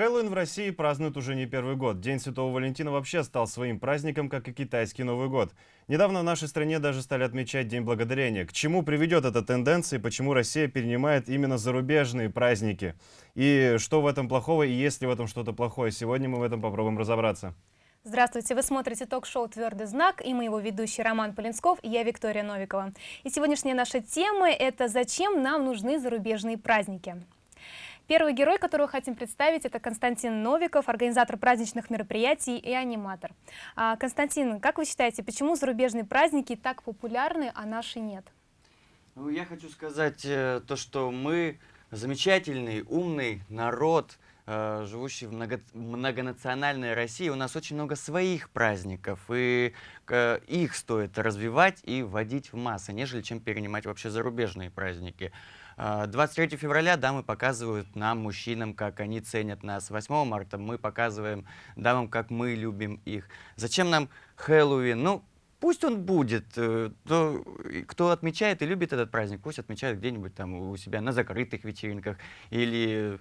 Хэллоуин в России празднуют уже не первый год. День Святого Валентина вообще стал своим праздником, как и китайский Новый год. Недавно в нашей стране даже стали отмечать День Благодарения. К чему приведет эта тенденция и почему Россия перенимает именно зарубежные праздники? И что в этом плохого, и есть ли в этом что-то плохое? Сегодня мы в этом попробуем разобраться. Здравствуйте, вы смотрите ток-шоу «Твердый знак» и мы его ведущий Роман Полинсков и я Виктория Новикова. И сегодняшняя наша тема – это «Зачем нам нужны зарубежные праздники?». Первый герой, которого хотим представить, это Константин Новиков, организатор праздничных мероприятий и аниматор. А, Константин, как вы считаете, почему зарубежные праздники так популярны, а наши нет? Ну, я хочу сказать э, то, что мы замечательный, умный народ, живущий в много, многонациональной России. У нас очень много своих праздников, и э, их стоит развивать и вводить в массы, нежели чем перенимать вообще зарубежные праздники. 23 а, февраля дамы показывают нам, мужчинам, как они ценят нас. 8 марта мы показываем дамам, как мы любим их. Зачем нам Хэллоуин? Ну, пусть он будет. Э, то, кто отмечает и любит этот праздник, пусть отмечает где-нибудь там у себя на закрытых вечеринках или...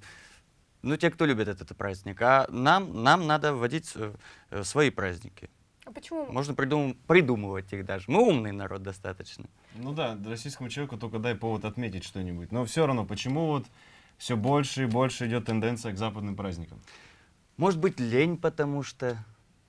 Ну, те, кто любит этот праздник. А нам, нам надо вводить э, свои праздники. А почему? Можно придум придумывать их даже. Мы умный народ достаточно. Ну да, российскому человеку только дай повод отметить что-нибудь. Но все равно, почему вот все больше и больше идет тенденция к западным праздникам? Может быть, лень, потому что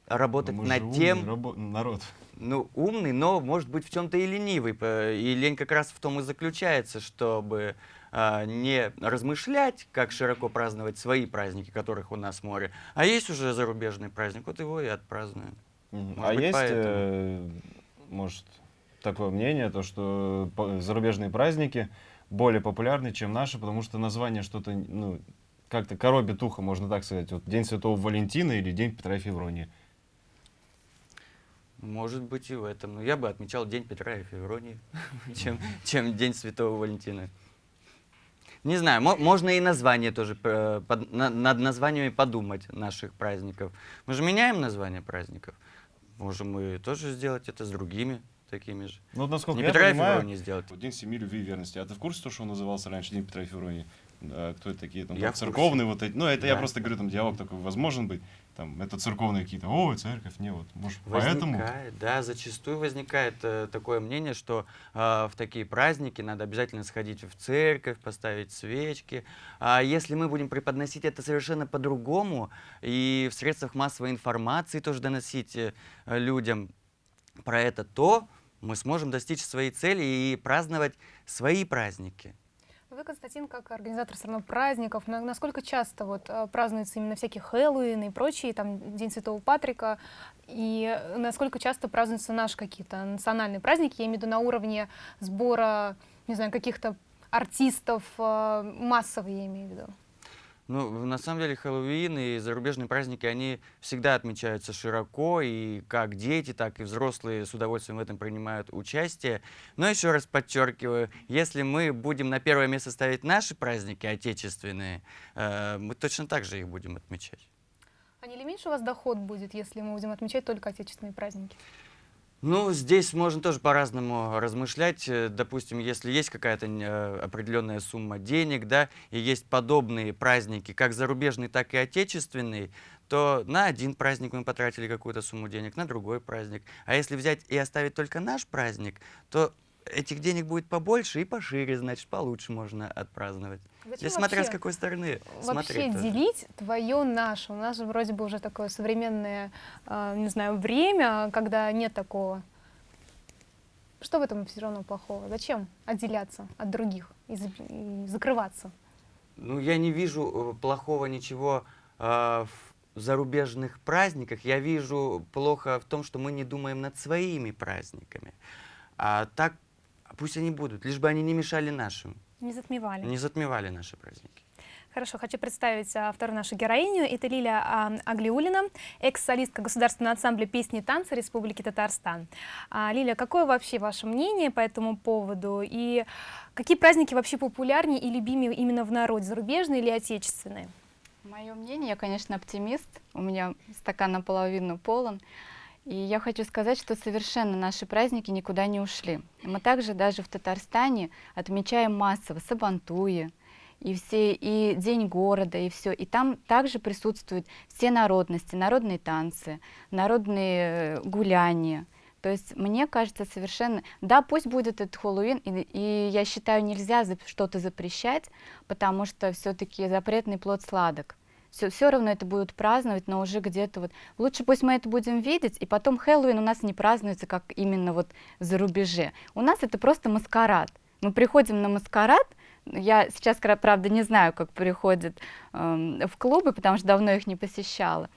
работать ну, над тем... Рабо... народ. Ну, умный, но, может быть, в чем-то и ленивый. И лень как раз в том и заключается, чтобы а, не размышлять, как широко праздновать свои праздники, которых у нас море, а есть уже зарубежный праздник, вот его и отпразднуем. А есть, э, может, такое мнение, то, что зарубежные праздники более популярны, чем наши, потому что название что-то, ну, как-то коробит ухо, можно так сказать. Вот День Святого Валентина или День Петра и Февронии. Может быть и в этом. Но я бы отмечал День Петра и Февронии, чем, чем День Святого Валентина. Не знаю, можно и название тоже, э, под, на, над названиями подумать наших праздников. Мы же меняем название праздников. Можем мы тоже сделать это с другими такими же. Ну, вот насколько не я Петра понимаю, и Февронии сделать. День семьи, любви и верности. А ты в курсе, что он назывался раньше День Петра и Февронии? А, кто это такие? Там, я церковные вот эти. Ну, это да. я просто говорю, там диалог такой возможен быть. Там, это церковные какие-то, о, церковь, не, вот, может, возникает, поэтому? Да, зачастую возникает э, такое мнение, что э, в такие праздники надо обязательно сходить в церковь, поставить свечки. А если мы будем преподносить это совершенно по-другому, и в средствах массовой информации тоже доносить э, людям про это, то мы сможем достичь своей цели и праздновать свои праздники. Вы, Константин, как организатор все равно праздников, насколько часто вот э, празднуются именно всякие Хэллоуин и прочие, там День Святого Патрика, и насколько часто празднуются наши какие-то национальные праздники, я имею в виду на уровне сбора, не знаю, каких-то артистов, э, массовые я имею в виду? Ну, на самом деле, Хэллоуин и зарубежные праздники, они всегда отмечаются широко, и как дети, так и взрослые с удовольствием в этом принимают участие. Но еще раз подчеркиваю, если мы будем на первое место ставить наши праздники отечественные, э, мы точно так же их будем отмечать. А не ли меньше у вас доход будет, если мы будем отмечать только отечественные праздники? Ну, здесь можно тоже по-разному размышлять. Э, допустим, если есть какая-то э, определенная сумма денег, да, и есть подобные праздники, как зарубежные, так и отечественные, то на один праздник мы потратили какую-то сумму денег, на другой праздник. А если взять и оставить только наш праздник, то этих денег будет побольше и пошире, значит, получше можно отпраздновать. Зачем Здесь смотря вообще, с какой стороны Вообще делить твое наше. У нас же вроде бы уже такое современное, э, не знаю, время, когда нет такого. Что в этом все равно плохого? Зачем отделяться от других и, и закрываться? Ну, я не вижу э, плохого ничего э, в зарубежных праздниках. Я вижу плохо в том, что мы не думаем над своими праздниками. А так Пусть они будут, лишь бы они не мешали нашим. Не затмевали. Не затмевали наши праздники. Хорошо, хочу представить а, вторую нашу героиню. Это Лилия а, Аглиулина, экс-солистка Государственного ансамбля песни и танца Республики Татарстан. А, Лилия, какое вообще ваше мнение по этому поводу? И какие праздники вообще популярнее и любимее именно в народе, зарубежные или отечественные? Мое мнение, я, конечно, оптимист. У меня стакан наполовину полон. И я хочу сказать, что совершенно наши праздники никуда не ушли. Мы также даже в Татарстане отмечаем массово Сабантуи, и все, и День города, и все. И там также присутствуют все народности, народные танцы, народные э, гуляния. То есть мне кажется совершенно... Да, пусть будет этот Хэллоуин, и, и я считаю, нельзя что-то запрещать, потому что все-таки запретный плод сладок. Все, все равно это будут праздновать, но уже где-то вот... Лучше пусть мы это будем видеть, и потом Хэллоуин у нас не празднуется, как именно вот за рубеже. У нас это просто маскарад. Мы приходим на маскарад, я сейчас, правда, не знаю, как приходят э, в клубы, потому что давно их не посещала.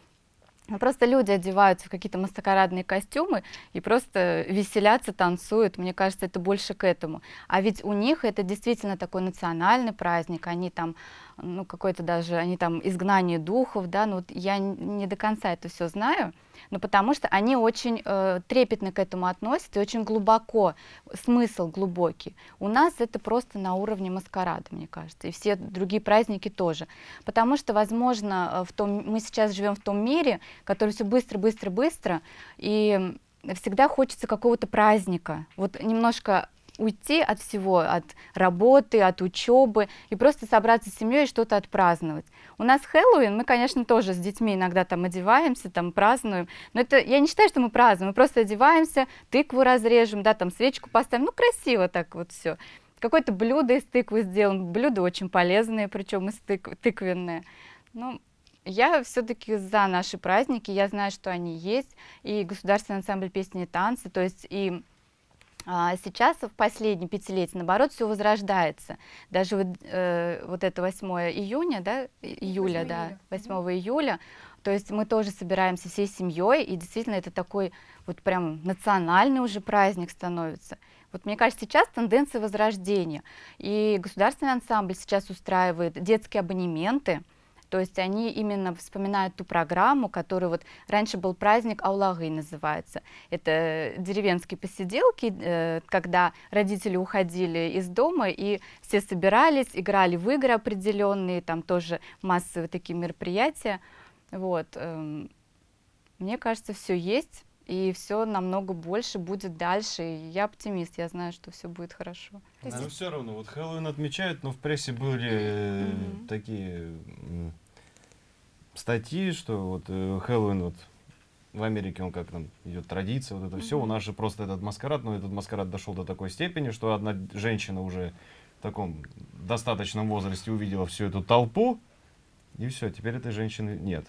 Ну, просто люди одеваются в какие-то маскарадные костюмы и просто веселятся, танцуют. Мне кажется, это больше к этому. А ведь у них это действительно такой национальный праздник. Они там, ну, какой-то даже, они там изгнание духов, да, ну, вот я не до конца это все знаю но потому что они очень э, трепетно к этому относятся, очень глубоко, смысл глубокий. У нас это просто на уровне маскарада, мне кажется, и все другие праздники тоже. Потому что, возможно, э, в том, мы сейчас живем в том мире, который все быстро, быстро, быстро, и всегда хочется какого-то праздника, вот немножко уйти от всего, от работы, от учебы и просто собраться с семьей и что-то отпраздновать. У нас Хэллоуин, мы, конечно, тоже с детьми иногда там одеваемся, там празднуем, но это, я не считаю, что мы празднуем, мы просто одеваемся, тыкву разрежем, да, там свечку поставим, ну, красиво так вот все. Какое-то блюдо из тыквы сделаем, блюда очень полезные, причем из тык тыквенные. Ну, я все-таки за наши праздники, я знаю, что они есть, и государственный ансамбль песни и танцы, то есть и а сейчас, в последние пятилетия, наоборот, все возрождается. Даже вот, э, вот это 8 июня, да, июля, 8 да, 8 июля, то есть мы тоже собираемся всей семьей, и действительно это такой вот прям национальный уже праздник становится. Вот мне кажется, сейчас тенденция возрождения. И государственный ансамбль сейчас устраивает детские абонементы, то есть они именно вспоминают ту программу, которая вот раньше был праздник Аулагы называется. Это деревенские посиделки, э, когда родители уходили из дома и все собирались, играли в игры определенные, там тоже массовые такие мероприятия. Вот. Эм, мне кажется, все есть, и все намного больше будет дальше. И я оптимист, я знаю, что все будет хорошо. Но все равно, вот Хэллоуин отмечают, но в прессе были mm -hmm. такие статьи, что вот э, Хэллоуин вот в Америке он как там идет традиция, вот это mm -hmm. все. У нас же просто этот маскарад, но этот маскарад дошел до такой степени, что одна женщина уже в таком достаточном возрасте увидела всю эту толпу, и все, теперь этой женщины нет.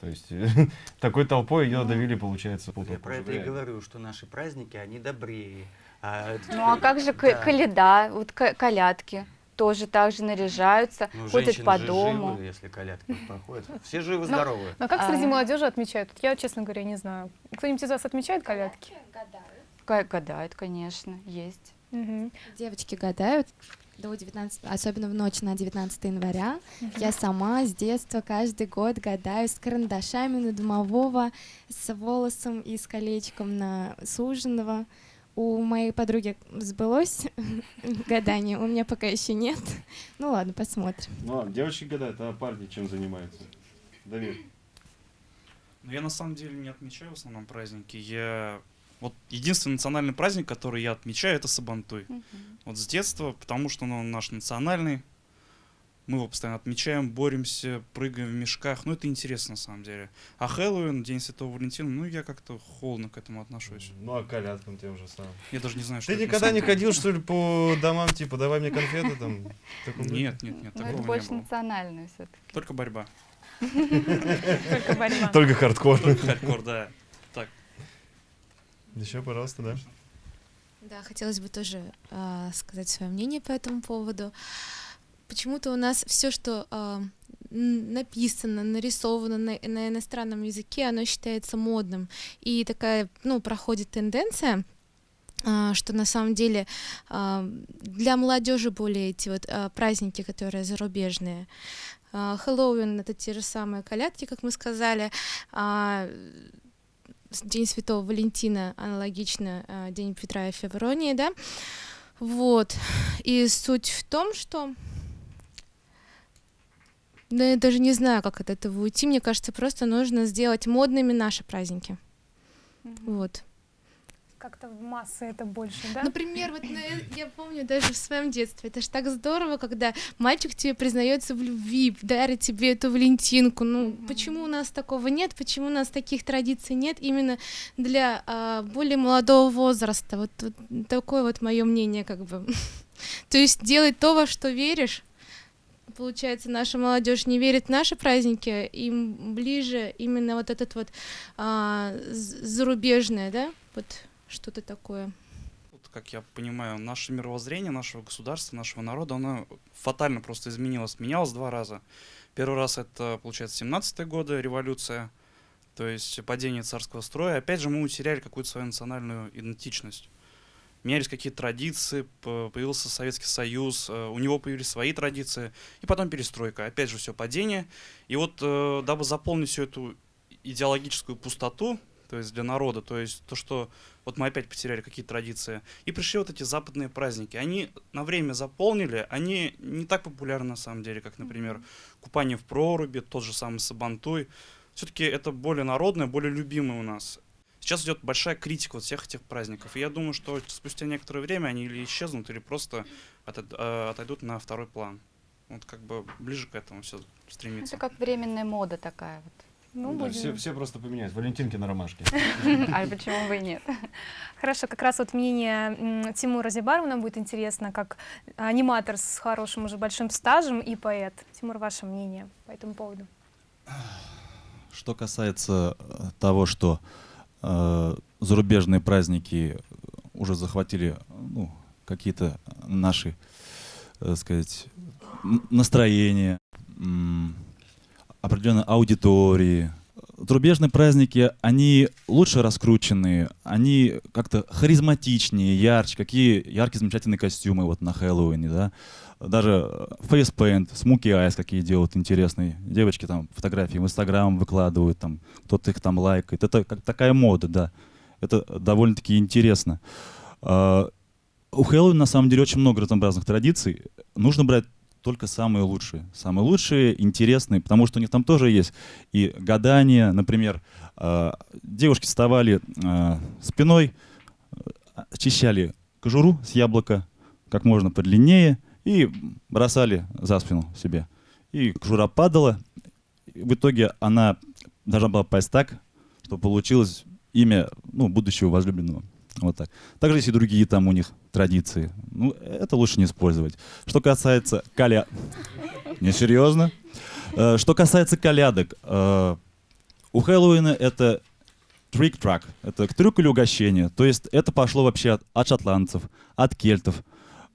То есть такой толпой ее ну, довели, получается, Я про это и говорю, что наши праздники, они добрее. А, ну а как же да. каляда, вот колядки? Тоже так же наряжаются, ну, ходят по дому. Живы, если колядки проходят. Все живы-здоровы. Но, но как среди а... молодежи отмечают? Я, честно говоря, не знаю. Кто-нибудь из вас отмечает колядки? Гадают. Гадают, конечно, есть. Угу. Девочки гадают до 19, особенно в ночь на 19 января. Я сама с детства каждый год гадаю с карандашами на домового, с волосом и с колечком на суженого. У моей подруги сбылось гадание, у меня пока еще нет. Ну ладно, посмотрим. Ну ладно, девочки гадают, а парни чем занимаются? Давид. Ну, я на самом деле не отмечаю в основном праздники. Я вот единственный национальный праздник, который я отмечаю, это Сабантуй. Uh Вот с детства, потому что он наш национальный, мы его постоянно отмечаем, боремся, прыгаем в мешках. Ну, это интересно, на самом деле. А Хэллоуин, День Святого Валентина, ну, я как-то холодно к этому отношусь. Ну, а колядкам тем же самым. Я даже не знаю, что Ты никогда не ходил, что ли, по домам, типа, давай мне конфеты там? Нет, нет, нет, ну, Это больше национальное все-таки. Только борьба. Только борьба. Только хардкор. Только хардкор, да. Так. Еще, пожалуйста, да. Да, хотелось бы тоже э, сказать свое мнение по этому поводу почему-то у нас все, что э, написано, нарисовано на, на иностранном языке, оно считается модным. И такая, ну, проходит тенденция, а, что на самом деле а, для молодежи более эти вот праздники, которые зарубежные. Хэллоуин — это те же самые колядки, как мы сказали. День Святого Валентина аналогично День Петра и Февронии, да. Вот. И суть в том, что да я даже не знаю, как от этого уйти. Мне кажется, просто нужно сделать модными наши праздники. Вот. Как-то в массы это больше, да? Например, вот на- я помню даже в своем детстве, это ж так здорово, когда мальчик тебе признается в любви, дарит тебе эту Валентинку. Ну, почему у нас такого нет? Почему у нас таких традиций нет именно для а, более молодого возраста? Вот, вот такое вот мое мнение, как бы. То есть делать то, во что веришь. Получается, наша молодежь не верит в наши праздники, им ближе именно вот этот вот а, зарубежное, да, вот что-то такое. Вот, как я понимаю, наше мировоззрение нашего государства, нашего народа, оно фатально просто изменилось. Менялось два раза. Первый раз это, получается, 17-е годы, революция, то есть падение царского строя. Опять же, мы утеряли какую-то свою национальную идентичность. Менялись какие-то традиции, появился Советский Союз, э, у него появились свои традиции, и потом перестройка. Опять же, все падение. И вот, э, дабы заполнить всю эту идеологическую пустоту, то есть для народа, то есть то, что вот мы опять потеряли какие-то традиции. И пришли вот эти западные праздники. Они на время заполнили, они не так популярны на самом деле, как, например, купание в проруби, тот же самый Сабантуй. Все-таки это более народное, более любимое у нас. Сейчас идет большая критика вот всех этих праздников. И я думаю, что спустя некоторое время они или исчезнут, или просто э, отойдут на второй план. Вот как бы ближе к этому все стремится. Это как временная мода такая вот. Ну, Да, будем- все, все просто поменяют. Валентинки на ромашке. А почему бы и нет? Хорошо, как раз вот мнение Тимура Зибарова нам будет интересно, как аниматор с хорошим уже большим стажем и поэт. Тимур, ваше мнение по этому поводу? Что касается э, того, что зарубежные праздники уже захватили ну, какие-то наши, так сказать, н- настроения, м, определенной аудитории. Зарубежные праздники, они лучше раскрученные, они как-то харизматичнее, ярче, какие яркие, замечательные костюмы вот на Хэллоуине, да. Даже фейспейнт, смуки айс какие делают интересные. Девочки там фотографии в Инстаграм выкладывают, там кто-то их там лайкает. Это как такая мода, да. Это довольно-таки интересно. А, У Хэллоуина на самом деле очень много разнообразных традиций. Нужно брать только самые лучшие. Самые лучшие, интересные, потому что у них там тоже есть и гадания, например, а, девушки вставали а, спиной, а, очищали кожуру с яблока как можно подлиннее и бросали за спину себе. И кожура падала. В итоге она должна была пасть так, что получилось имя ну, будущего возлюбленного. Вот так. Также есть и другие там у них традиции. Ну, это лучше не использовать. Что касается коля... Несерьезно? Э, Что касается колядок, э, у Хэллоуина это трик-трак, это трюк или угощение. То есть это пошло вообще от, от шотландцев, от кельтов,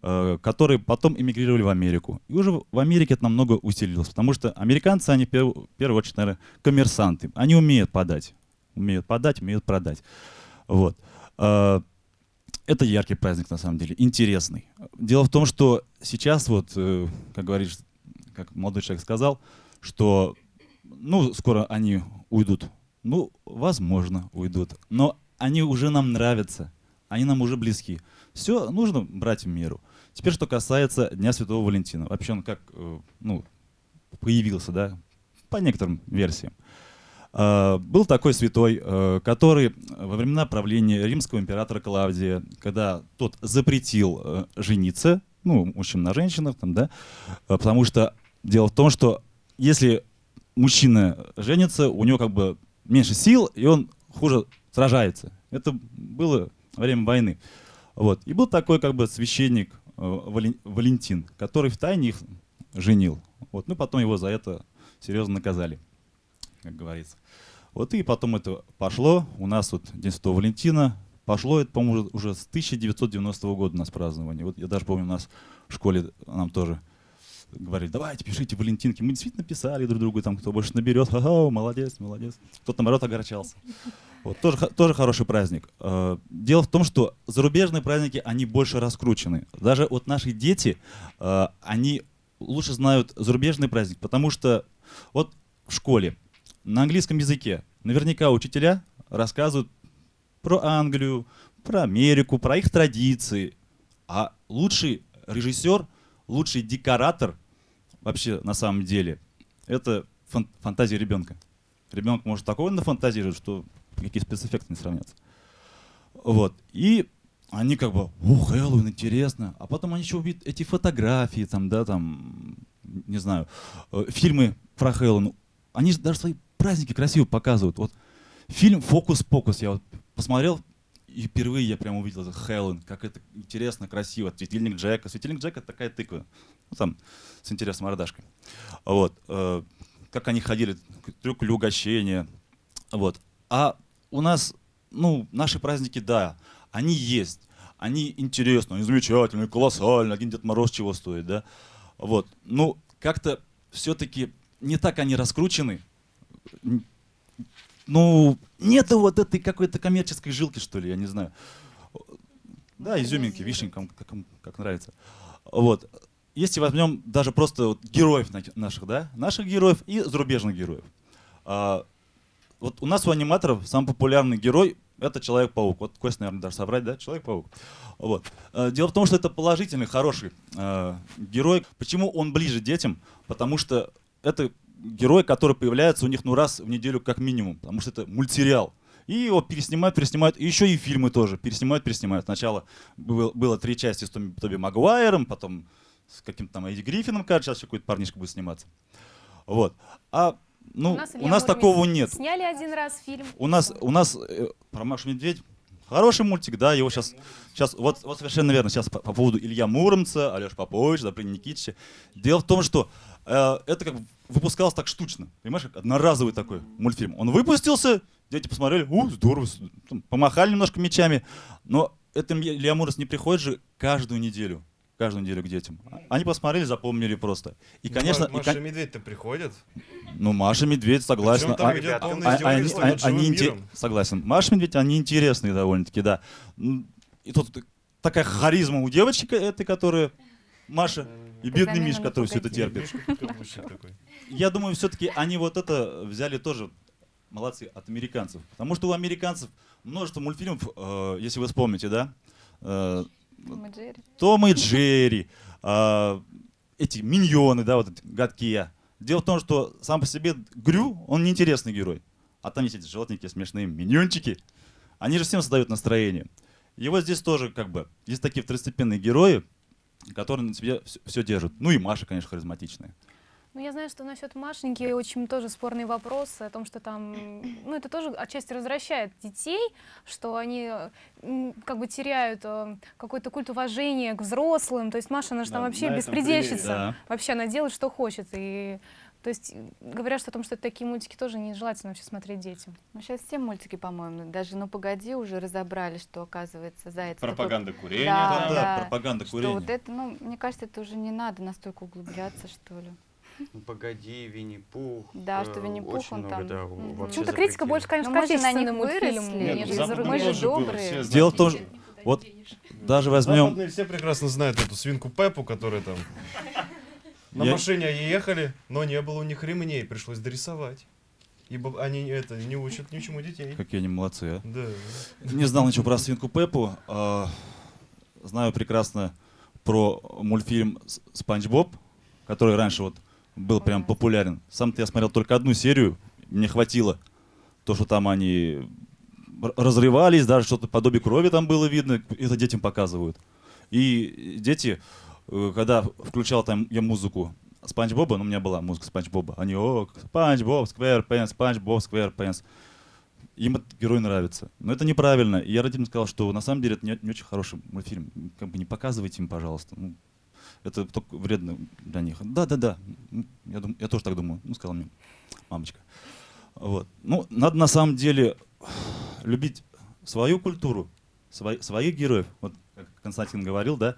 которые потом эмигрировали в Америку. И уже в Америке это намного усилилось, потому что американцы, они в первую очередь, наверное, коммерсанты. Они умеют подать, умеют подать, умеют продать. Вот. Э, Это яркий праздник, на самом деле, интересный. Дело в том, что сейчас вот, э, как говоришь, как молодой человек сказал, что, ну, скоро они уйдут. Ну, возможно, уйдут. Но они уже нам нравятся, они нам уже близки. Все нужно брать в меру. Теперь, что касается Дня Святого Валентина. Вообще он как, э, ну, появился, да, по некоторым версиям. А, Был такой святой, э, который во времена правления римского императора Клавдия, когда тот запретил э, жениться, ну, мужчин на женщинах, там, да, потому что дело в том, что если мужчина женится, у него как бы меньше сил, и он хуже сражается. Это было время войны. Вот. И был такой как бы священник Валентин, который в тайне их женил. Вот. Ну, потом его за это серьезно наказали, как говорится. Вот и потом это пошло. У нас вот День Святого Валентина. Пошло это, по-моему, уже- с 1990 года у нас празднование. Вот я даже помню, у нас в школе нам тоже говорили, давайте, пишите Валентинки. Мы действительно писали друг другу, там, кто больше наберет, ха молодец, молодец. Кто-то, наоборот, огорчался. Вот, тоже, тоже хороший праздник. Э, Дело в том, что зарубежные праздники, они больше раскручены. Даже вот наши дети, э, они лучше знают зарубежный праздник, потому что вот в школе на английском языке наверняка учителя рассказывают про Англию, про Америку, про их традиции. А лучший режиссер, лучший декоратор вообще на самом деле это фан- фантазия ребенка. Ребенок может такое нафантазировать, что какие спецэффекты не сравнятся. Вот. И они как бы, о, Хэллоуин, интересно. А потом они еще увидят эти фотографии, там, да, там, не знаю, э, фильмы про Хэллоуин. Они же даже свои праздники красиво показывают. Вот фильм «Фокус-покус» я вот посмотрел, и впервые я прям увидел этот Хэллоуин, как это интересно, красиво. Светильник Джека. Светильник Джека — такая тыква. Ну, там, с интересной мордашкой. Вот. э, как они ходили, трюк угощения. Вот. А у нас, ну, наши праздники, да, они есть. Они интересны, они замечательные, колоссальные. Один Дед Мороз чего стоит, да? Вот. Ну, как-то все-таки не так они раскручены. Ну, нету вот этой какой-то коммерческой жилки, что ли, я не знаю. Да, изюминки, вишенкам, как, как нравится. Вот. Если возьмем даже просто вот героев на- наших, да, наших героев и зарубежных героев. Вот у нас у аниматоров самый популярный герой это Человек-паук. Вот Кость, наверное, даже соврать, да? Человек-паук. Вот. Э, Дело в том, что это положительный, хороший э, герой. Почему он ближе детям? Потому что это герой, который появляется у них ну раз в неделю как минимум, потому что это мультсериал. И его переснимают, переснимают, и еще и фильмы тоже переснимают, переснимают. Сначала было, было три части с Тоби, Тоби Магуайром, потом с каким-то там Эдди Гриффином, кажется, сейчас какой-то парнишка будет сниматься. Вот. А ну, у нас, Илья Муромец такого нет. Сняли один раз фильм. У нас, у нас э, про Машу Медведь хороший мультик, да, его сейчас, сейчас вот, вот совершенно верно, сейчас по, по поводу Илья Муромца, Алеш Попович, Добрыня Никитича. Дело в том, что э, это как выпускалось так штучно, понимаешь, как одноразовый такой мультфильм. Он выпустился, дети посмотрели, у, здорово, помахали немножко мечами, но это Илья Муромец не приходит же каждую неделю, каждую неделю к детям. Они посмотрели, запомнили просто. И, конечно, и, Маша и Медведь-то приходит. ну, Маша Медведь, согласна. Причем там А- идет полное а- издевательство они- над живым они инте-. Согласен. Маша Медведь, они интересные довольно-таки, да. И тут такая харизма у девочки этой, которая Маша, и бедный Миш, который все это терпит. Я думаю, все-таки они вот это взяли тоже, молодцы, от американцев. Потому что у американцев множество мультфильмов, э, если вы вспомните, да, э, Том и Джерри. а, эти миньоны, да, вот эти гадкие. Дело в том, что сам по себе Грю, он неинтересный герой. А там есть эти желтенькие смешные миньончики. Они же всем создают настроение. И вот здесь тоже как бы есть такие второстепенные герои, которые на себе все, держат. Ну и Маша, конечно, харизматичная. Ну, я знаю, что насчет Машеньки очень тоже спорный вопрос о том, что там, ну, это тоже отчасти развращает детей, что они как бы теряют э, какой-то культ уважения к взрослым. То есть Маша, она же там Да, вообще беспредельщица. Да. Вообще она делает, что хочет. И, то есть говорят, что о том, что такие мультики тоже нежелательно вообще смотреть детям. Ну, сейчас все мультики, по-моему, даже «Ну, погоди» уже разобрали, что, оказывается, заяц такой- Пропаганда курения. Да, там. Да, пропаганда Что курения. вот это, ну, мне кажется, это уже не надо настолько углубляться, что ли. Ну, Погоди, Винни-Пух. Да, что э, Винни-Пух, очень он много, там, да, вообще Ну, это критика больше, конечно, из западные мы же добрые. Дело в том, что вот даже возьмем... Западные все прекрасно знают эту свинку Пеппу, которая там на Я- машине они ехали, но не было у них ремней, пришлось дорисовать. Ибо они это не учат ничему детей. Какие они молодцы, а. Да. Не знал ничего про свинку Пеппу. а, знаю прекрасно про мультфильм «С- Спанч Боб, который раньше вот был прям популярен. Сам-то я смотрел только одну серию, мне хватило. То, что там они разрывались, даже что-то подобие крови там было видно, это детям показывают. И дети, э, когда включал там я музыку Спанч Боба, ну у меня была музыка Спанч Боба, они, о, Спанч Боб, Square Pants, Спанч Боб, Square Pants. Им этот герой нравится. Но это неправильно. И я родителям сказал, что на самом деле это не, не очень хороший мультфильм. Как бы не показывайте им, пожалуйста. Ну, это только вредно для них. Да, да, да. Я, дум- я тоже так думаю. Ну, сказала мне мамочка. Вот. Ну, надо на самом деле любить свою культуру, свои- своих героев. Вот как Константин говорил, да,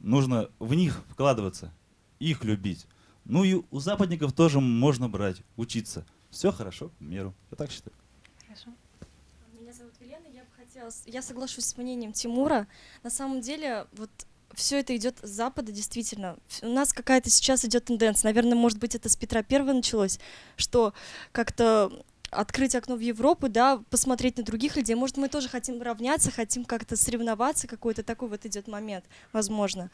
нужно в них вкладываться, их любить. Ну и у западников тоже можно брать, учиться. Все хорошо, в меру. Я так считаю. Меня зовут Елена, я бы хотела, я соглашусь с мнением Тимура. На самом деле, вот все это идет с Запада, действительно. У нас какая-то сейчас идет тенденция, наверное, может быть, это с Петра Первого началось, что как-то открыть окно в Европу, да, посмотреть на других людей. Может, мы тоже хотим равняться, хотим как-то соревноваться, какой-то такой вот идет момент, возможно.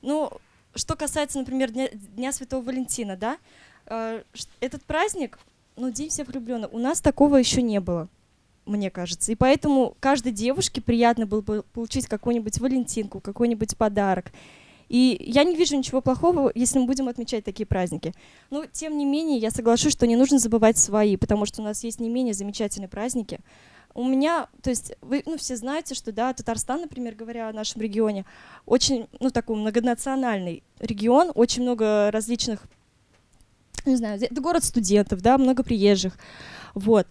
Ну, что касается, например, Дня, Дня Святого Валентина, да, э, этот праздник, ну, День всех влюбленных, у нас такого еще не было. Мне кажется. И поэтому каждой девушке приятно было бы получить какую-нибудь валентинку, какой-нибудь подарок. И я не вижу ничего плохого, если мы будем отмечать такие праздники. Но, тем не менее, я соглашусь, что не нужно забывать свои, потому что у нас есть не менее замечательные праздники. У меня, то есть, вы ну, все знаете, что, да, Татарстан, например, говоря о нашем регионе, очень, ну, такой многонациональный регион, очень много различных, не знаю, это город студентов, да, много приезжих, вот.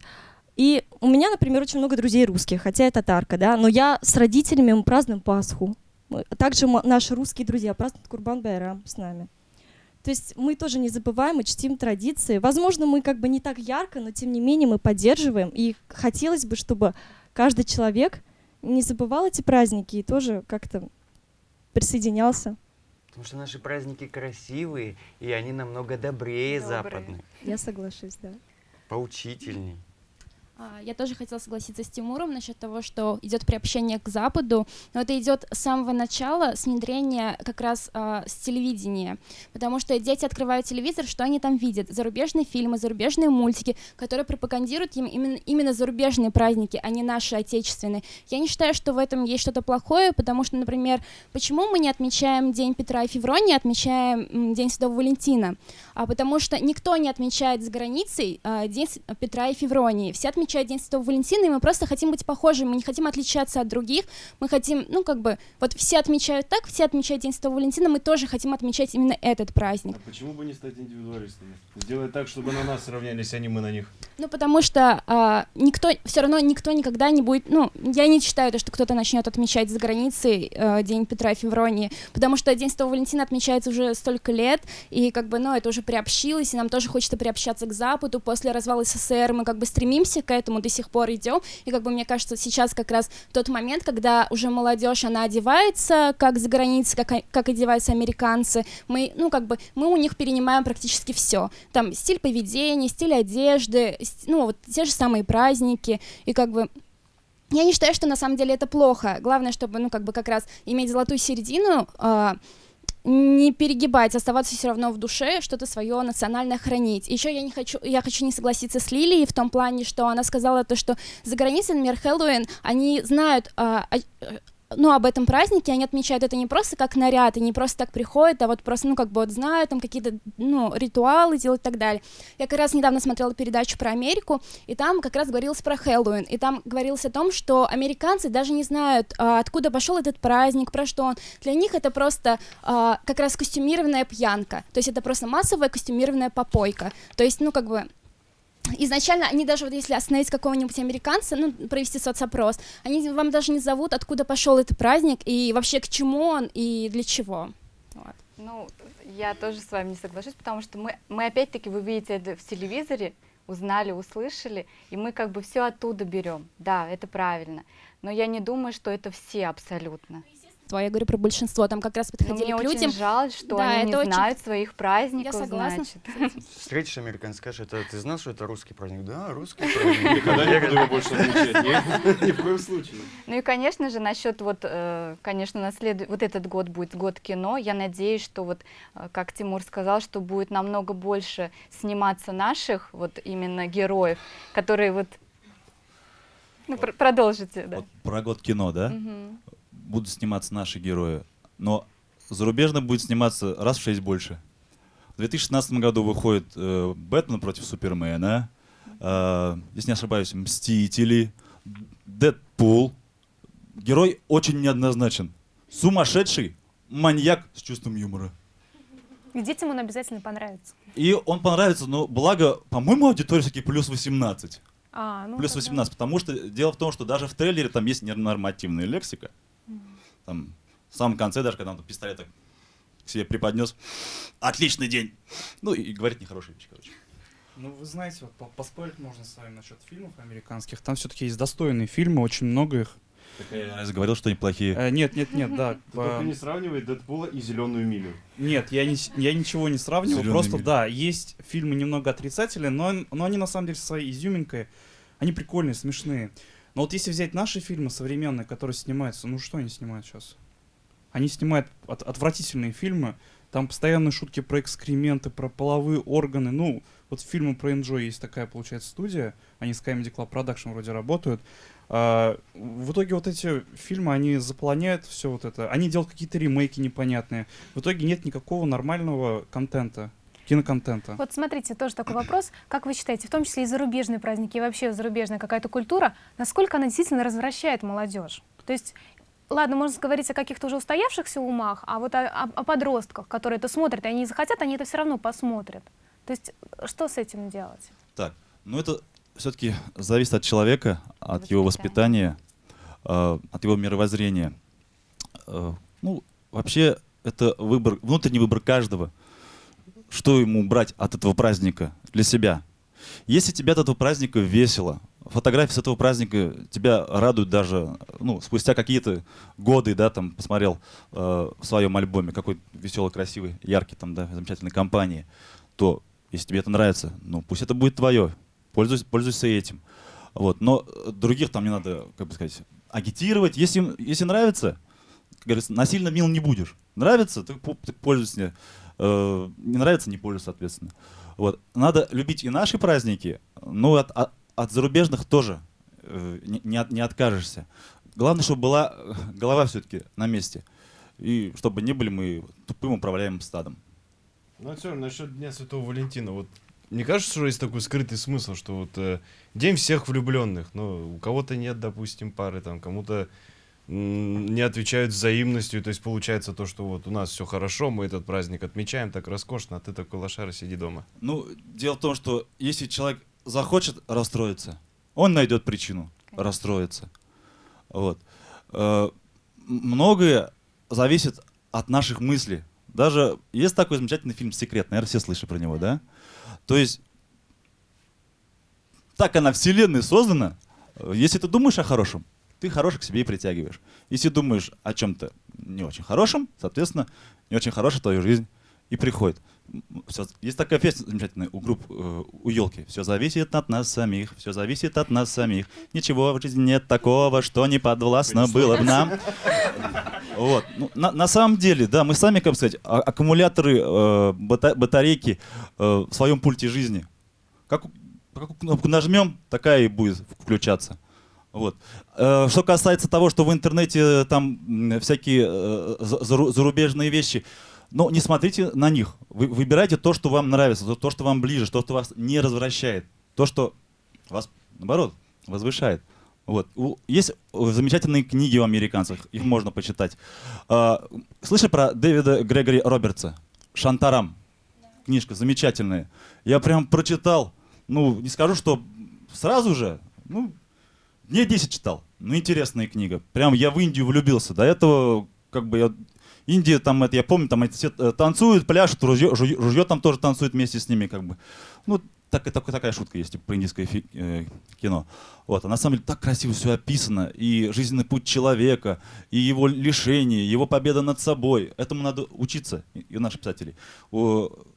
И у меня, например, очень много друзей русских, хотя я татарка, да, но я с родителями мы празднуем Пасху, также наши русские друзья празднуют Курбан Байрам с нами. То есть мы тоже не забываем и чтим традиции. Возможно, мы как бы не так ярко, но тем не менее мы поддерживаем. И хотелось бы, чтобы каждый человек не забывал эти праздники и тоже как-то присоединялся. Потому что наши праздники красивые, и они намного добрее Добрые. западных. Я соглашусь, да. Поучительней. А, я тоже хотела согласиться с Тимуром насчет того, что идет приобщение к Западу, но это идет с самого начала, с внедрения как раз э, с телевидения, потому что дети открывают телевизор, что они там видят? Зарубежные фильмы, зарубежные мультики, которые пропагандируют им именно, именно зарубежные праздники, а не наши отечественные. Я не считаю, что в этом есть что-то плохое, потому что, например, почему мы не отмечаем День Петра и Февронии, отмечаем День Святого Валентина? А потому что никто не отмечает за границей э, День Петра и Февронии, все отмечают отмечает День Святого Валентина, и мы просто хотим быть похожими, мы не хотим отличаться от других, мы хотим, ну, как бы, вот все отмечают так, все отмечают День Святого Валентина, мы тоже хотим отмечать именно этот праздник. А почему бы не стать индивидуалистами? Сделать так, чтобы на нас равнялись, а не мы на них. Ну, потому что а, никто, все равно никто никогда не будет, ну, я не считаю, то, что кто-то начнет отмечать за границей а, День Петра и Февронии, потому что День Святого Валентина отмечается уже столько лет, и как бы, ну, это уже приобщилось, и нам тоже хочется приобщаться к Западу, после развала СССР мы как бы стремимся к этому до сих пор идем, и как бы мне кажется, сейчас как раз тот момент, когда уже молодежь, она одевается как за границей, как, как одеваются американцы, мы, ну, как бы, мы у них перенимаем практически все, там, стиль поведения, стиль одежды, ну, вот те же самые праздники, и как бы я не считаю, что на самом деле это плохо. Главное, чтобы, ну, как бы как раз иметь золотую середину, э, не перегибать, оставаться все равно в душе, что-то свое национальное хранить. Еще я не хочу, я хочу не согласиться с Лилией в том плане, что она сказала то, что за границей, например, Хэллоуин, они знают а, ну, об этом празднике, они отмечают это не просто как наряд, и не просто так приходят, а вот просто, ну, как бы вот знают там какие-то, ну, ритуалы делают и так далее. Я как раз недавно смотрела передачу про Америку, и там как раз говорилось про Хэллоуин, и там говорилось о том, что американцы даже не знают, а, откуда пошел этот праздник, про что он. Для них это просто а, как раз костюмированная пьянка, то есть это просто массовая костюмированная попойка. То есть, ну, как бы изначально они даже вот если остановить какого-нибудь американца, ну, провести соцопрос, они вам даже не зовут, откуда пошел этот праздник и вообще к чему он и для чего. Вот. Ну, я тоже с вами не соглашусь, потому что мы, мы опять-таки, вы видите это в телевизоре, узнали, услышали, и мы как бы все оттуда берем. Да, это правильно. Но я не думаю, что это все абсолютно большинство, я говорю про большинство, там как раз ну, подходили Но мне к людям. Очень жаль, что да, они не очень... знают своих праздников. Я согласна. Значит. Встретишь американца, скажешь, это ты знал, что это русский праздник? Да, русский праздник. Никогда не буду его больше отмечать. Ни в коем случае. Ну и, конечно же, насчет вот, э, конечно, наслед... вот этот год будет год кино. Я надеюсь, что вот, э, как Тимур сказал, что будет намного больше сниматься наших вот именно героев, которые вот ну, пр продолжите, да. Вот про год кино, да? Угу будут сниматься наши герои, но зарубежно будет сниматься раз в шесть больше. В 2016 году выходит э, Бэтмен против Супермена, э, если не ошибаюсь, Мстители, Дэдпул. Герой очень неоднозначен. Сумасшедший маньяк с чувством юмора. И детям он обязательно понравится. И он понравится, но благо, по-моему, аудитория все-таки плюс 18. А, ну плюс 18, да. потому что дело в том, что даже в трейлере там есть нормативная лексика. Там, в самом конце, даже когда он пистолет так к себе преподнес. Отличный день! Ну, и, и говорит нехорошие вещи, короче. Ну, вы знаете, вот поспорить можно с вами насчет фильмов американских. Там все-таки есть достойные фильмы, очень много их. Так я говорил, что они плохие. Э, нет, нет, нет, да. Только не сравнивай Дэдпула и Зеленую милю. Нет, я, не, я ничего не сравнивал. Зеленую просто, милю. да, есть фильмы немного отрицательные, но, но они на самом деле своей изюминкой. Они прикольные, смешные. Но вот если взять наши фильмы современные, которые снимаются, ну что они снимают сейчас? Они снимают от, отвратительные фильмы, там постоянные шутки про экскременты, про половые органы. Ну, Вот фильмы про Enjoy есть такая, получается, студия, они с Comedy Club Production вроде работают. А, в итоге вот эти фильмы, они заполоняют все вот это, они делают какие-то ремейки непонятные. В итоге нет никакого нормального контента киноконтента. Вот смотрите, тоже такой вопрос. Как вы считаете, в том числе и зарубежные праздники, и вообще зарубежная какая-то культура, насколько она действительно развращает молодежь? То есть ладно, можно говорить о каких-то уже устоявшихся умах, а вот о, о, о подростках, которые это смотрят, и они захотят, они это все равно посмотрят. То есть что с этим делать? Так, ну это все-таки зависит от человека, от его воспитания, э, от его мировоззрения. Э, ну, вообще, это выбор, внутренний выбор каждого – что ему брать от этого праздника для себя. Если тебе от этого праздника весело, фотографии с этого праздника тебя радуют даже, ну, спустя какие-то годы, да, там, посмотрел э, в своем альбоме, какой веселый, красивый, яркий, там, да, замечательной компании, то, если тебе это нравится, ну, пусть это будет твое, пользуйся, пользуйся этим. Вот, но других там не надо, как бы сказать, агитировать. Если, если нравится, как говорится, насильно мил не будешь. Нравится, ты, ты пользуйся Э, не нравится, не пользуюсь, соответственно. Вот. Надо любить и наши праздники, но от, от, от зарубежных тоже э, не, не, от, не откажешься. Главное, чтобы была голова все-таки на месте. И чтобы не были мы тупым управляемым стадом. Ну, а все, насчет Дня Святого Валентина. Вот мне кажется, что есть такой скрытый смысл, что вот э, День всех влюбленных. Ну, у кого-то нет, допустим, пары, там, кому-то не отвечают взаимностью. То есть получается то, что вот у нас все хорошо, мы этот праздник отмечаем так роскошно, а ты такой лошара сиди дома. Ну, дело в том, что если человек захочет расстроиться, он найдет причину расстроиться. Вот. Э, многое зависит от наших мыслей. Даже есть такой замечательный фильм «Секрет», наверное, все слышали про него, да? То есть так она вселенная создана, если ты думаешь о хорошем, ты хороших к себе и притягиваешь. Если думаешь о чем-то не очень хорошем, соответственно, не очень хорошая твою жизнь и приходит. Все, есть такая песня замечательная у групп, э, у елки. Все зависит от нас самих, все зависит от нас самих. Ничего в жизни нет такого, что не подвластно было бы нам. Вот. Ну, на, на самом деле, да, мы сами, как сказать, а, аккумуляторы, э, бата, батарейки э, в своем пульте жизни. Как, как кнопку нажмем, такая и будет включаться. Вот. Э, что касается того, что в интернете э, там всякие э, зарубежные вещи, но не смотрите на них. Вы выбирайте то, что вам нравится, то, что вам ближе, то, что вас не развращает, то, что вас, наоборот, возвышает. Вот. Есть замечательные книги у американцев, их можно почитать. Слышали про Дэвида Грегори Робертса? «Шантарам». Книжка замечательная. Я прям прочитал, ну, не скажу, что сразу же, ну, Дней 10 читал. Ну, интересная книга. Прям я в Индию влюбился. До этого, как бы, я... Индия, там, это, я помню, там эти все э, танцуют, пляшут, ружье, ружье там тоже танцует вместе с ними, как бы. Ну, так, так, такая шутка есть типа, про индийское фи, э, кино. Вот. А на самом деле так красиво все описано. И жизненный путь человека, и его лишение, его победа над собой. Этому надо учиться, и, и у наших писателей.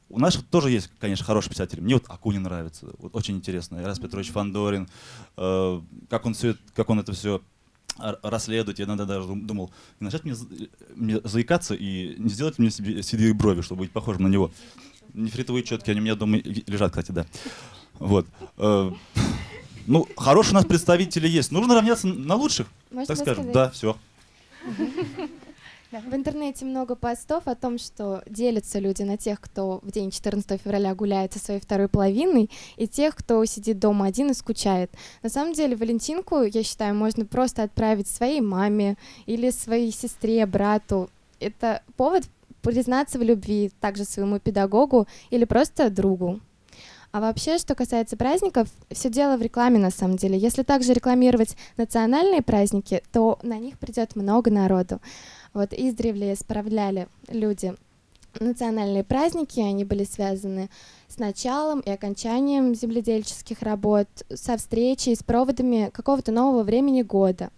У, наших тоже есть, конечно, хорошие писатели. Мне вот Акунин нравится, вот очень интересно. Ирас Петрович Фандорин, э, как, он все, как он это все расследует. Я иногда даже думал, не начать мне, мне заикаться и не сделать мне себе седые брови, чтобы быть похожим на него. Нефритовые четки, они у меня дома лежат, кстати, да. Вот. Э, ну, хорошие у нас представители есть. Нужно равняться на лучших, Можно так скажем. сказать? Да, все. В интернете много постов о том, что делятся люди на тех, кто в день 14 февраля гуляет со своей второй половиной, и тех, кто сидит дома один и скучает. На самом деле, Валентинку, я считаю, можно просто отправить своей маме или своей сестре, брату. Это повод признаться в любви также своему педагогу или просто другу. А вообще, что касается праздников, все дело в рекламе на самом деле. Если также рекламировать национальные праздники, то на них придет много народу. Вот издревле справляли люди национальные праздники, они были связаны с началом и окончанием земледельческих работ, со встречей, с проводами какого-то нового времени года.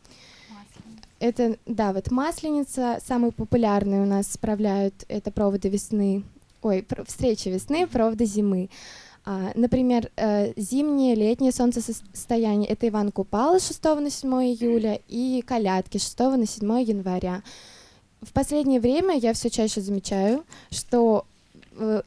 Это, да, вот Масленица, самые популярные у нас справляют, это проводы весны, ой, встречи весны, проводы зимы. А, например, э, зимнее, летнее солнцестояние — это Иван Купала с 6 на 7 июля и колядки с 6 на 7 января. В последнее время я все чаще замечаю, что э,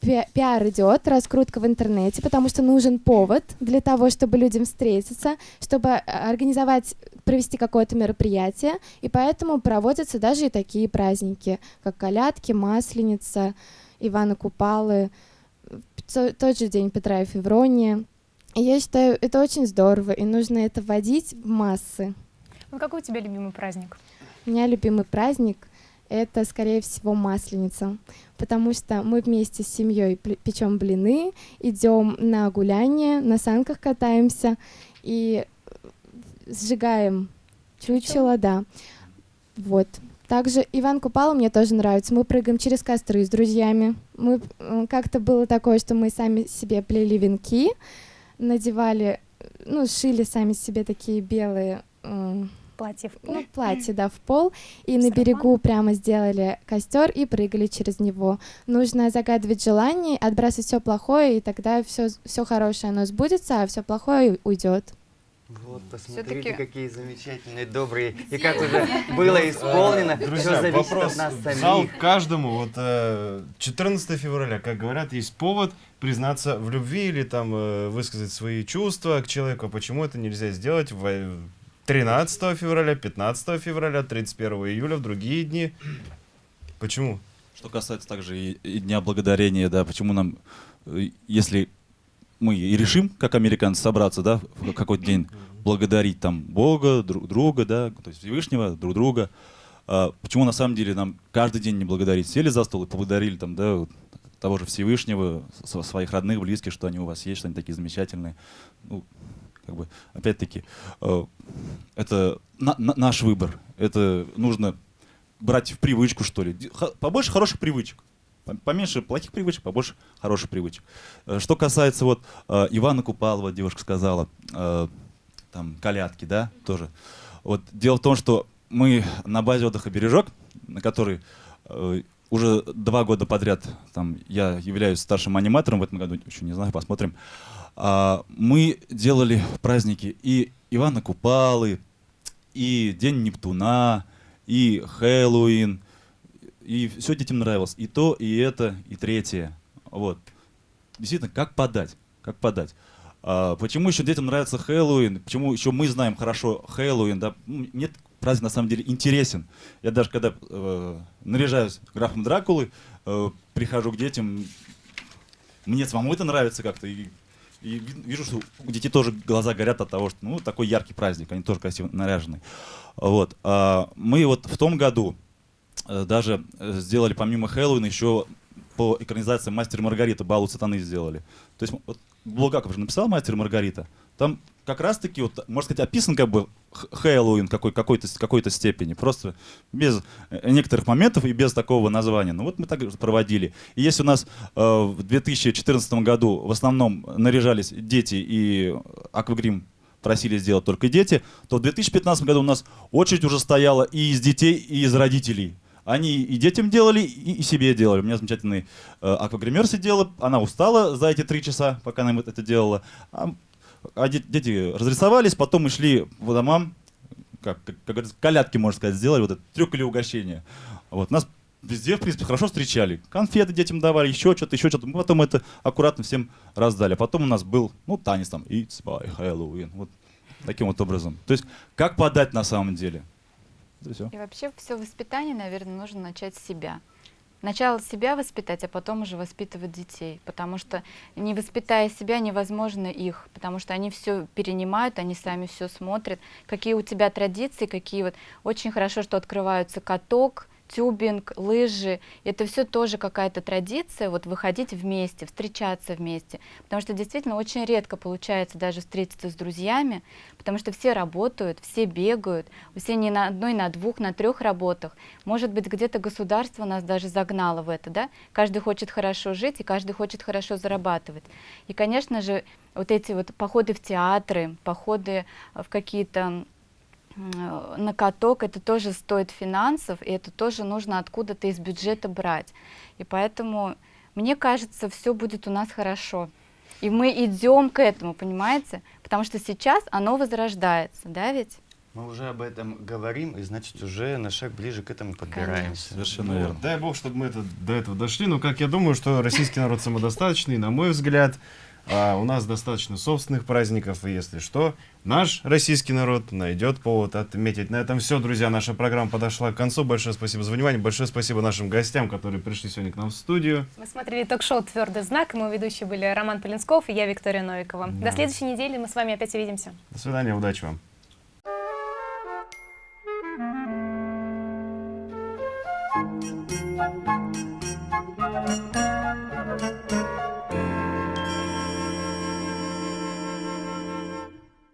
пи- пиар идет, раскрутка в интернете, потому что нужен повод для того, чтобы людям встретиться, чтобы э, организовать, провести какое-то мероприятие, и поэтому проводятся даже и такие праздники, как колядки, масленица, Ивана Купалы, тот же день Петра и Февронии. И я считаю, это очень здорово, и нужно это вводить в массы. Вот какой у тебя любимый праздник? У меня любимый праздник — это, скорее всего, Масленица, потому что мы вместе с семьей печем блины, идем на гуляние, на санках катаемся и сжигаем чучело, да. Вот. Также Иван Купала мне тоже нравится. Мы прыгаем через костры с друзьями. Мы как-то было такое, что мы сами себе плели венки, надевали, ну, шили сами себе такие белые м, Платье в пол? ну, платье, да, в пол, и на берегу прямо сделали костер и прыгали через него. Нужно загадывать желание, отбрасывать все плохое, и тогда все, все хорошее оно сбудется, а все плохое уйдет. Вот, посмотрите, какие замечательные, добрые. И как уже было исполнено, все Друзья, зависит вопрос от нас в зал самих. каждому. Вот э, 14 февраля, как говорят, есть повод признаться в любви или там э, высказать свои чувства к человеку. А Почему это нельзя сделать в э, 13 февраля, 15 февраля, 31 июля, в другие дни? Почему? Что касается также и, и Дня Благодарения, да, почему нам, э, если мы и решим, как американцы, собраться, да, в какой-то день благодарить там Бога, друг друга, да, то есть Всевышнего, друг друга, а, почему на самом деле нам каждый день не благодарить? Сели за стол и поблагодарили там, да, вот того же Всевышнего, св- своих родных, близких, что они у вас есть, что они такие замечательные. Ну, как бы, опять-таки, э, это на- на- наш выбор. Это нужно брать в привычку, что ли. Побольше хороших привычек. Пом- Поменьше плохих привычек, побольше хороших привычек. Э, Что касается вот э, Ивана Купалова, девушка сказала, э, там колядки, да, тоже. Вот дело в том, что мы на базе отдыха «Бережок», на который уже два года подряд там, я являюсь старшим аниматором, в этом году еще не знаю, посмотрим. А, мы делали праздники и Ивана Купалы, и День Нептуна, и Хэллоуин, и все детям нравилось. И то, и это, и третье. Вот. Действительно, как подать? Как подать? А, почему еще детям нравится Хэллоуин? Почему еще мы знаем хорошо Хэллоуин? Да? Этот праздник на самом деле интересен. Я даже когда э, наряжаюсь графом Дракулы, э, прихожу к детям, мне самому это нравится как-то. И, и ви- вижу, что у детей тоже глаза горят от того, что ну, такой яркий праздник, они тоже красиво наряжены. Вот. А, мы вот в том году даже э, сделали помимо Хэллоуина еще по экранизации «Мастер и Маргарита» «Балу сатаны» сделали. То есть вот Булгаков же написал «Мастер и Маргарита». Там как раз-таки, вот, можно сказать, описан как бы Хэллоуин какой, какой-то, какой-то степени. Просто без э, некоторых моментов и без такого названия. Ну вот мы так проводили. И если у нас э, в 2014 году в основном наряжались дети и аквагрим просили сделать только дети, то в 2015 году у нас очередь уже стояла и из детей, и из родителей. Они и детям делали, и, и себе делали. У меня замечательный э, аквагример сидела, она устала за эти три часа, пока она это делала. А, а де- дети разрисовались, потом мы шли по домам, как, как, как говорится, колядки, можно сказать, сделали, вот этот трюк или угощение. Вот, нас везде, в принципе, хорошо встречали. Конфеты детям давали, еще что-то, еще что-то. Мы потом это аккуратно всем раздали. А потом у нас был, ну, танец там, It's by Halloween. Вот таким вот образом. То есть, как подать на самом деле? Это всё. И вообще все воспитание, наверное, нужно начать с себя. Сначала себя воспитать, а потом уже воспитывать детей. Потому что не воспитая себя, невозможно их. Потому что они все перенимают, они сами все смотрят. Какие у тебя традиции, какие вот... Очень хорошо, что открываются каток, тюбинг, лыжи. Это все тоже какая-то традиция, вот выходить вместе, встречаться вместе. Потому что действительно очень редко получается даже встретиться с друзьями, потому что все работают, все бегают, все не на одной, на двух, на трех работах. Может быть, где-то государство нас даже загнало в это, да? Каждый хочет хорошо жить, и каждый хочет хорошо зарабатывать. И, конечно же, вот эти вот походы в театры, походы в какие-то на каток, это тоже стоит финансов, и это тоже нужно откуда-то из бюджета брать. И поэтому, мне кажется, все будет у нас хорошо. И мы идем к этому, понимаете? Потому что сейчас оно возрождается, да ведь? Мы уже об этом говорим, и значит уже на шаг ближе к этому подбираемся. Совершенно Ну, верно. Дай бог, чтобы мы это, до этого дошли. Но как я думаю, что российский народ самодостаточный, на мой взгляд, а, у нас достаточно собственных праздников, и если что, наш российский народ найдет повод отметить. На этом все, друзья. Наша программа подошла к концу. Большое спасибо за внимание. Большое спасибо нашим гостям, которые пришли сегодня к нам в студию. Мы смотрели ток-шоу «Твердый знак», мы ведущие были Роман Полинсков и я, Виктория Новикова. Да. До следующей недели мы с вами опять увидимся. До свидания, удачи вам.